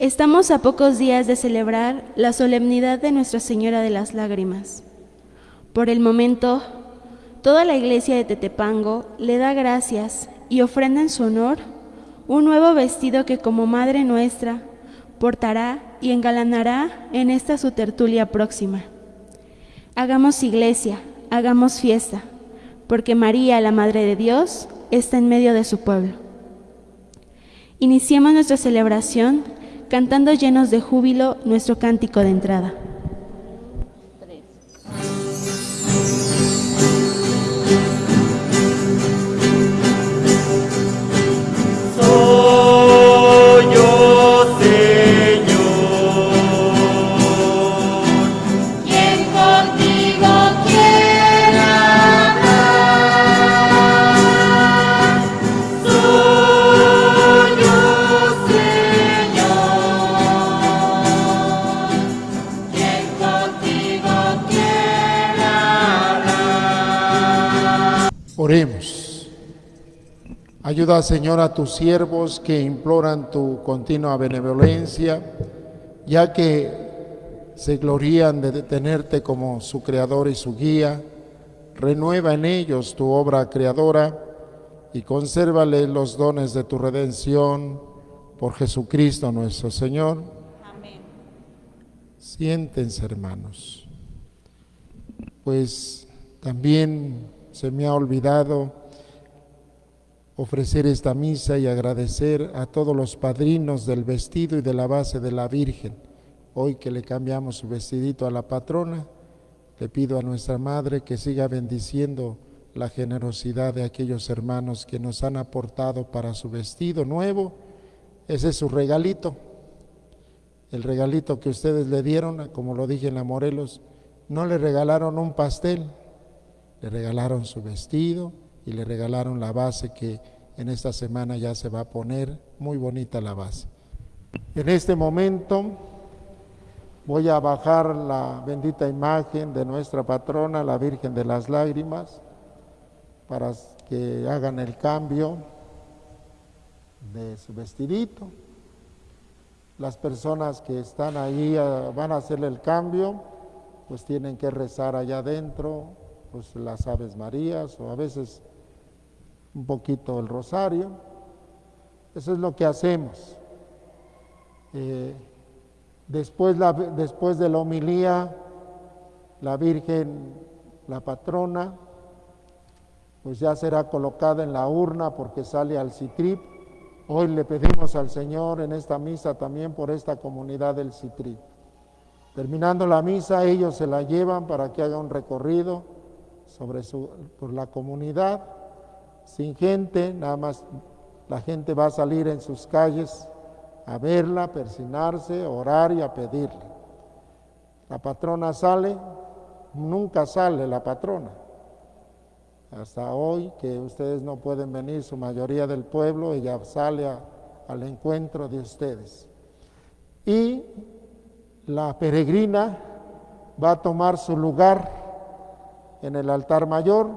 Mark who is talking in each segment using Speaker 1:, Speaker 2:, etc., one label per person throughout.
Speaker 1: Estamos a pocos días de celebrar la solemnidad de Nuestra Señora de las Lágrimas. Por el momento, toda la iglesia de Tetepango le da gracias y ofrenda en su honor un nuevo vestido que como Madre nuestra portará y engalanará en esta su tertulia próxima. Hagamos iglesia, hagamos fiesta, porque María, la Madre de Dios, está en medio de su pueblo. Iniciemos nuestra celebración cantando llenos de júbilo nuestro cántico de entrada.
Speaker 2: Ayuda, Señor, a tus siervos que imploran tu continua benevolencia, ya que se glorían de tenerte como su creador y su guía. Renueva en ellos tu obra creadora y consérvale los dones de tu redención por Jesucristo nuestro Señor. Amén. Siéntense, hermanos. Pues también se me ha olvidado ofrecer esta misa y agradecer a todos los padrinos del vestido y de la base de la Virgen. Hoy que le cambiamos su vestidito a la patrona, le pido a nuestra Madre que siga bendiciendo la generosidad de aquellos hermanos que nos han aportado para su vestido nuevo. Ese es su regalito. El regalito que ustedes le dieron, como lo dije en la Morelos, no le regalaron un pastel, le regalaron su vestido, y le regalaron la base que en esta semana ya se va a poner, muy bonita la base. En este momento voy a bajar la bendita imagen de nuestra patrona, la Virgen de las Lágrimas, para que hagan el cambio de su vestidito. Las personas que están ahí ah, van a hacer el cambio, pues tienen que rezar allá adentro, pues las Aves Marías o a veces un poquito el rosario. Eso es lo que hacemos. Eh, después, después de la homilía, la Virgen, la patrona, pues ya será colocada en la urna porque sale al Citrip. Hoy le pedimos al Señor en esta misa también por esta comunidad del Citrip. Terminando la misa, ellos se la llevan para que haga un recorrido sobre por la comunidad sin gente, nada más la gente va a salir en sus calles a verla, a persinarse, a orar y a pedirle. La patrona sale, nunca sale la patrona. Hasta hoy que ustedes no pueden venir, su mayoría del pueblo, ella sale al encuentro de ustedes. Y la peregrina va a tomar su lugar en el altar mayor.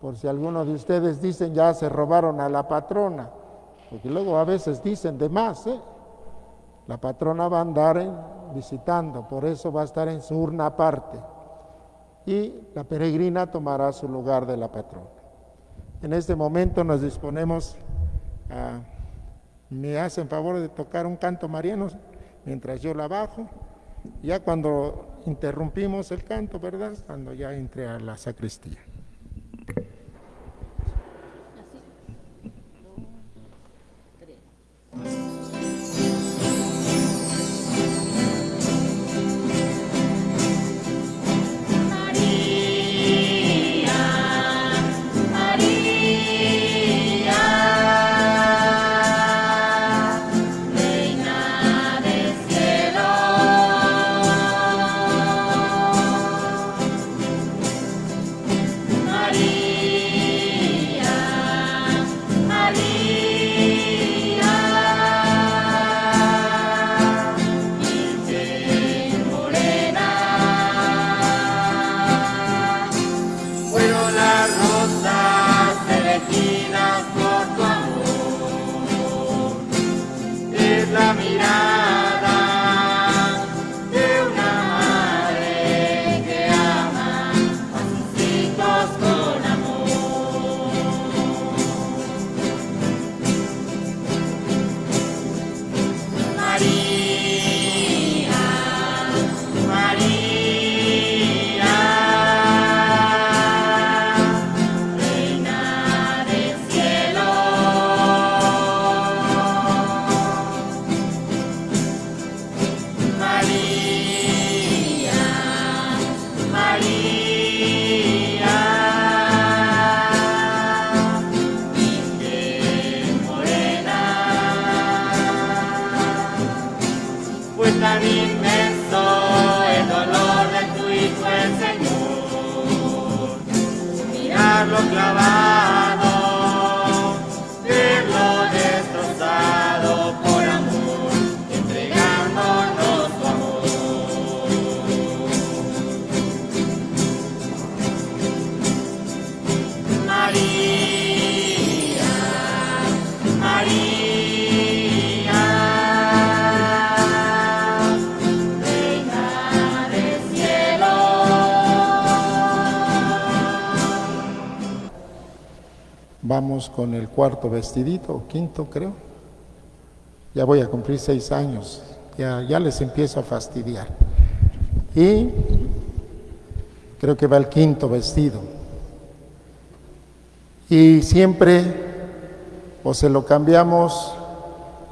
Speaker 2: Por si algunos de ustedes dicen ya se robaron a la patrona, porque luego a veces dicen de más, ¿eh? la patrona va a andar visitando, por eso va a estar en su urna aparte, y la peregrina tomará su lugar de la patrona. En este momento nos disponemos a, me hacen favor de tocar un canto mariano mientras yo la bajo, ya cuando interrumpimos el canto, ¿verdad? Cuando ya entre a la sacristía. la Con el cuarto vestidito, o quinto creo. Ya voy a cumplir seis años, ya, ya les empiezo a fastidiar. Y creo que va el quinto vestido. Y siempre o se lo cambiamos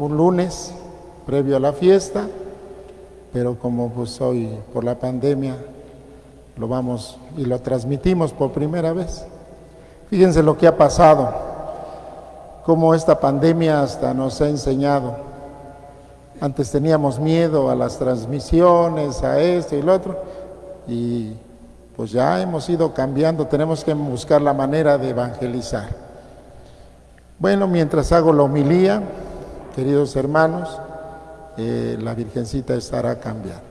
Speaker 2: un lunes previo a la fiesta, pero como pues hoy por la pandemia lo vamos y lo transmitimos por primera vez. Fíjense lo que ha pasado, cómo esta pandemia hasta nos ha enseñado. Antes teníamos miedo a las transmisiones, a esto y lo otro, y pues ya hemos ido cambiando, tenemos que buscar la manera de evangelizar. Bueno, mientras hago la homilía, queridos hermanos, eh, la Virgencita estará cambiando.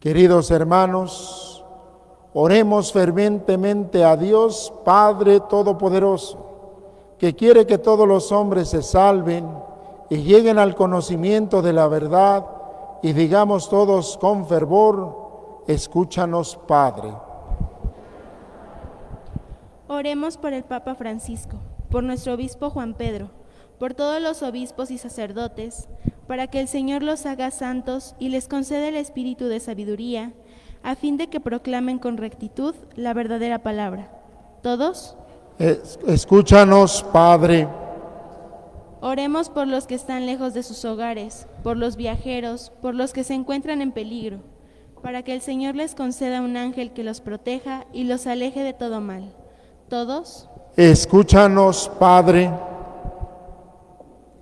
Speaker 2: Queridos hermanos, oremos fervientemente a Dios Padre Todopoderoso, que quiere que todos los hombres se salven y lleguen al conocimiento de la verdad y digamos todos con fervor, escúchanos Padre.
Speaker 1: Oremos por el Papa Francisco, por nuestro obispo Juan Pedro, por todos los obispos y sacerdotes, para que el Señor los haga santos y les conceda el espíritu de sabiduría, a fin de que proclamen con rectitud la verdadera palabra. ¿Todos?
Speaker 2: escúchanos, Padre.
Speaker 1: Oremos por los que están lejos de sus hogares, por los viajeros, por los que se encuentran en peligro, para que el Señor les conceda un ángel que los proteja y los aleje de todo mal. ¿Todos?
Speaker 2: Escúchanos, Padre.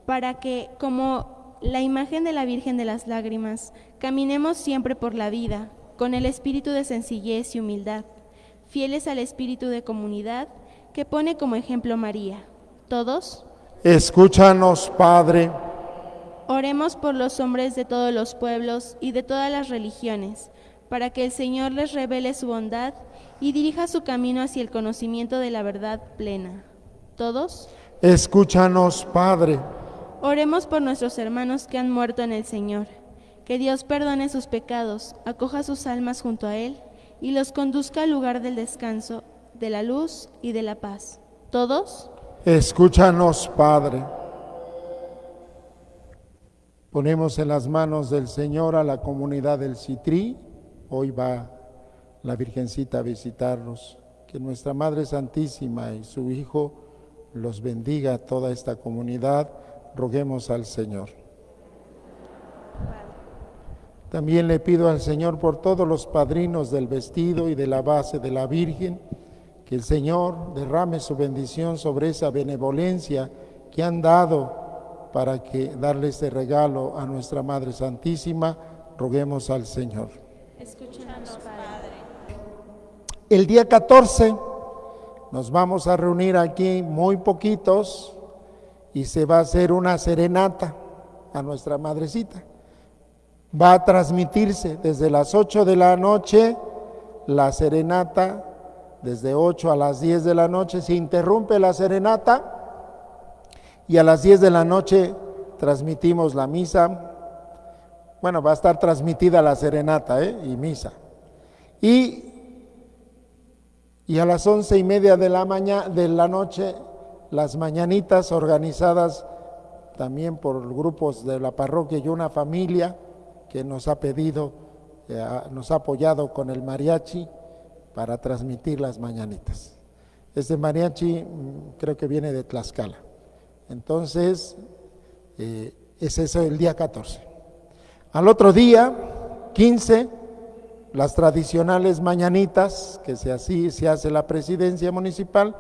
Speaker 1: Para que, como la imagen de la Virgen de las Lágrimas, caminemos siempre por la vida, con el espíritu de sencillez y humildad, fieles al espíritu de comunidad que pone como ejemplo María. ¿Todos?
Speaker 2: Escúchanos, Padre.
Speaker 1: Oremos por los hombres de todos los pueblos y de todas las religiones, para que el Señor les revele su bondad y dirija su camino hacia el conocimiento de la verdad plena. ¿Todos?
Speaker 2: Escúchanos, Padre.
Speaker 1: Oremos por nuestros hermanos que han muerto en el Señor. Que Dios perdone sus pecados, acoja sus almas junto a Él y los conduzca al lugar del descanso, de la luz y de la paz. ¿Todos?
Speaker 2: Escúchanos, Padre. Ponemos en las manos del Señor a la comunidad del Citrí. Hoy va la Virgencita a visitarnos. Que nuestra Madre Santísima y su Hijo los bendiga a toda esta comunidad roguemos al Señor. También le pido al Señor por todos los padrinos del vestido y de la base de la Virgen, que el Señor derrame su bendición sobre esa benevolencia que han dado para que darle este regalo a nuestra Madre Santísima. Roguemos al Señor.
Speaker 1: Escúchanos, Padre.
Speaker 2: El día 14 nos vamos a reunir aquí muy poquitos y se va a hacer una serenata a nuestra madrecita. Va a transmitirse desde las 8 de la noche la serenata, desde 8 a las 10 de la noche se interrumpe la serenata y a las 10 de la noche transmitimos la misa. Bueno, va a estar transmitida la serenata ¿eh? y misa. Y, y a las once y media de la, mañana, de la noche las mañanitas organizadas también por grupos de la parroquia y una familia que nos ha pedido, eh, nos ha apoyado con el mariachi para transmitir las mañanitas. Este mariachi mm, creo que viene de Tlaxcala. Entonces, eh, es eso el día 14. Al otro día, 15, las tradicionales mañanitas, que se, así se hace la presidencia municipal,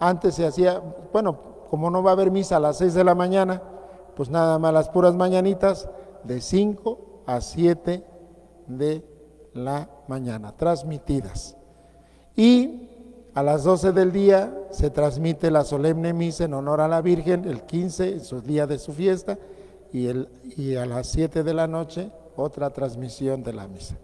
Speaker 2: antes se hacía, bueno, como no va a haber misa a las 6 de la mañana, pues nada más las puras mañanitas de 5 a 7 de la mañana, transmitidas. Y a las 12 del día se transmite la solemne misa en honor a la Virgen, el 15, su día de su fiesta, y, el, y a las 7 de la noche otra transmisión de la misa.